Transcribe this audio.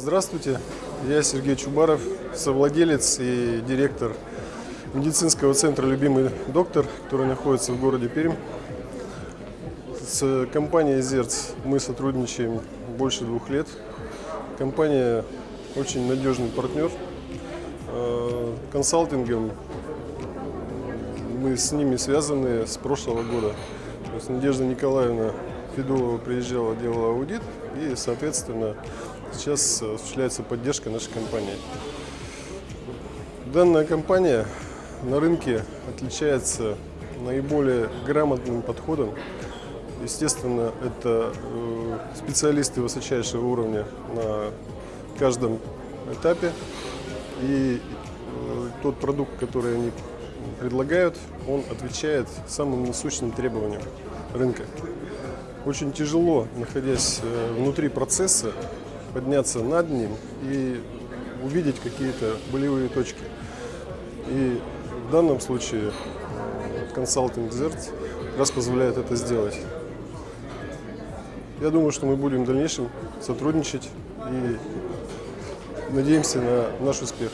Здравствуйте, я Сергей Чубаров, совладелец и директор медицинского центра «Любимый доктор», который находится в городе Пермь. С компанией «Зерц» мы сотрудничаем больше двух лет. Компания очень надежный партнер. Э, Консалтингом мы с ними связаны с прошлого года. То есть Надежда Николаевна Федулова приезжала, делала аудит, и, соответственно, сейчас осуществляется поддержка нашей компании. Данная компания на рынке отличается наиболее грамотным подходом. Естественно, это э, специалисты высочайшего уровня на каждом этапе. И э, тот продукт, который они предлагают, он отвечает самым насущным требованиям рынка. Очень тяжело, находясь э, внутри процесса, подняться над ним и увидеть какие-то болевые точки. И в данном случае э, консалтинг ZERT раз позволяет это сделать. Я думаю, что мы будем в дальнейшем сотрудничать и надеемся на наш успех.